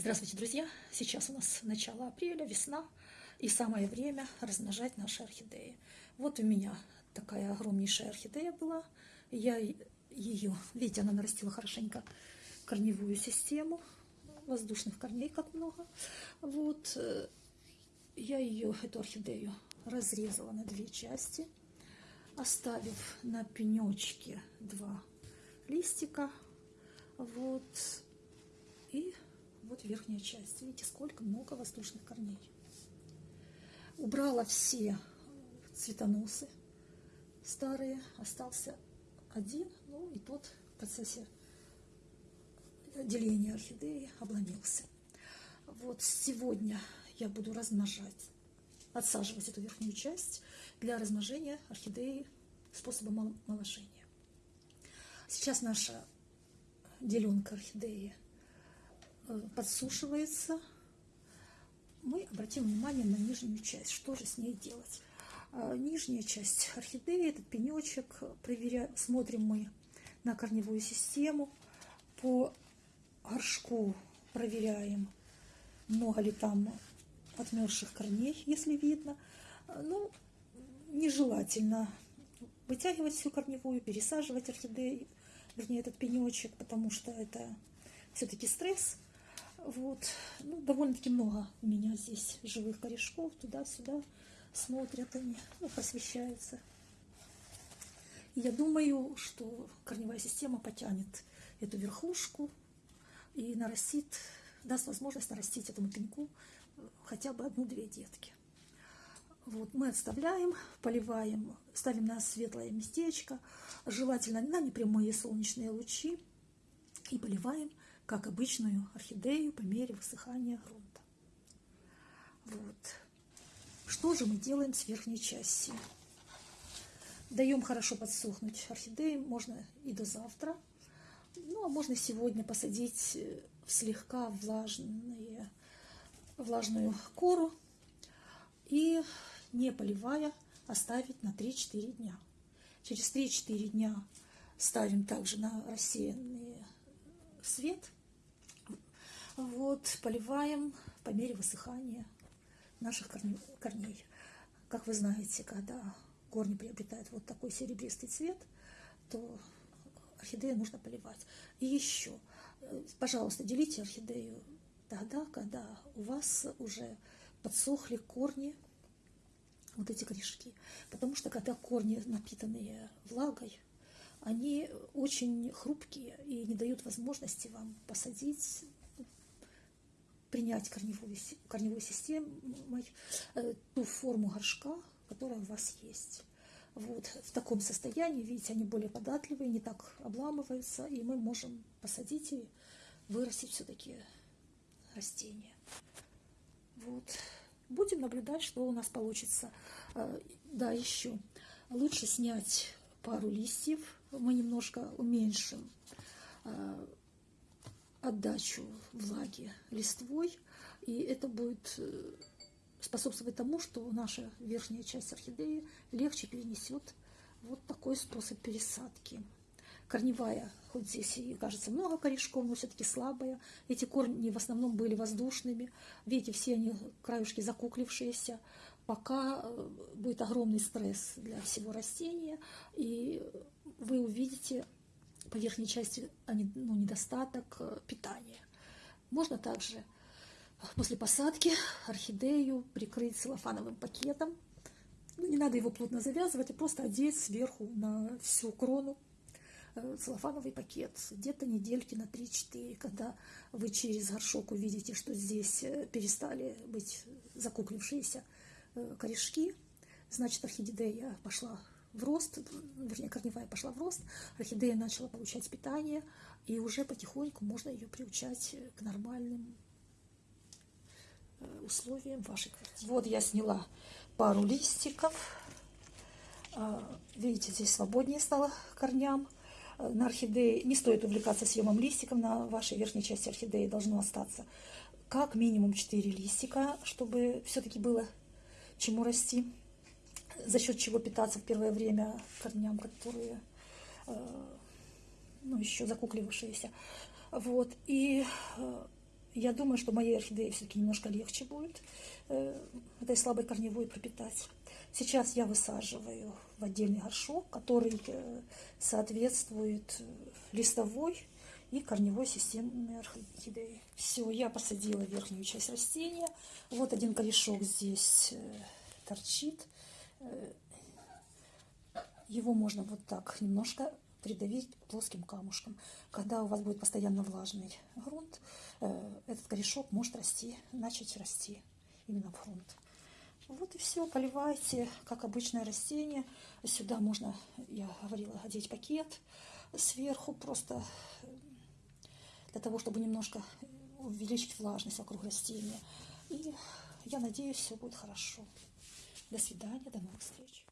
Здравствуйте, друзья! Сейчас у нас начало апреля, весна, и самое время размножать наши орхидеи. Вот у меня такая огромнейшая орхидея была. Я ее, видите, она нарастила хорошенько корневую систему, воздушных корней как много. Вот, э, я ее, эту орхидею, разрезала на две части, оставив на пенечке два листика. Вот, и вот верхняя часть. Видите, сколько много воздушных корней. Убрала все цветоносы старые. Остался один, ну и тот в процессе деления орхидеи обломился. Вот сегодня я буду размножать, отсаживать эту верхнюю часть для размножения орхидеи способом омоложения. Сейчас наша деленка орхидеи – подсушивается, мы обратим внимание на нижнюю часть. Что же с ней делать? А, нижняя часть орхидеи, этот пенечек, проверяем, смотрим мы на корневую систему. По горшку проверяем, много ли там отмерзших корней, если видно. Ну, нежелательно вытягивать всю корневую, пересаживать орхидеи, вернее, этот пенечек, потому что это все-таки стресс – вот. Ну, довольно-таки много у меня здесь живых корешков. Туда-сюда смотрят они, ну, просвещаются. Я думаю, что корневая система потянет эту верхушку и нарастит, даст возможность нарастить этому пеньку хотя бы одну-две детки. Вот, мы отставляем, поливаем, ставим на светлое местечко, желательно на непрямые солнечные лучи и поливаем как обычную орхидею по мере высыхания грунта. Вот. Что же мы делаем с верхней частью? Даем хорошо подсохнуть орхидеи, можно и до завтра. Ну, а можно сегодня посадить в слегка влажные, влажную кору и, не поливая, оставить на 3-4 дня. Через 3-4 дня ставим также на рассеянный свет – вот, поливаем по мере высыхания наших корней. Как вы знаете, когда корни приобретают вот такой серебристый цвет, то орхидею нужно поливать. И еще, э, пожалуйста, делите орхидею тогда, когда у вас уже подсохли корни, вот эти корешки. Потому что когда корни напитанные влагой, они очень хрупкие и не дают возможности вам посадить принять корневую, корневую систему, э, ту форму горшка, которая у вас есть. Вот в таком состоянии, видите, они более податливые, не так обламываются, и мы можем посадить и вырастить все-таки растения. Вот. Будем наблюдать, что у нас получится. Э, да, еще лучше снять пару листьев. Мы немножко уменьшим э, отдачу влаги листвой, и это будет э, способствовать тому, что наша верхняя часть орхидеи легче перенесет вот такой способ пересадки. Корневая, хоть здесь и кажется много корешков, но все-таки слабая. Эти корни в основном были воздушными. Видите, все они краюшки закуклившиеся. Пока э, будет огромный стресс для всего растения, и вы увидите по верхней части ну, недостаток э, питания. Можно также после посадки орхидею прикрыть целлофановым пакетом. Ну, не надо его плотно завязывать, а просто одеть сверху на всю крону э, целлофановый пакет. Где-то недельки на 3-4, когда вы через горшок увидите, что здесь э, перестали быть закуклившиеся корешки, значит орхидея пошла в рост, вернее, корневая пошла в рост, орхидея начала получать питание, и уже потихоньку можно ее приучать к нормальным э, условиям вашей квартиры. Вот я сняла пару листиков. А, видите, здесь свободнее стало корням. Э, на орхидее не стоит увлекаться съемом листиков, на вашей верхней части орхидеи должно остаться как минимум 4 листика, чтобы все-таки было чему расти за счет чего питаться в первое время корням, которые э, ну, еще закукливавшиеся. Вот. И э, Я думаю, что моей орхидее все-таки немножко легче будет э, этой слабой корневой пропитать. Сейчас я высаживаю в отдельный горшок, который соответствует листовой и корневой системе орхидеи. Все, я посадила верхнюю часть растения. Вот один корешок здесь торчит. Э, его можно вот так немножко придавить плоским камушком. Когда у вас будет постоянно влажный грунт, э, этот корешок может расти, начать расти именно в грунт. Вот и все, поливайте, как обычное растение. Сюда можно, я говорила, одеть пакет сверху, просто для того, чтобы немножко увеличить влажность вокруг растения. И я надеюсь, все будет хорошо. До свидания, до новых встреч.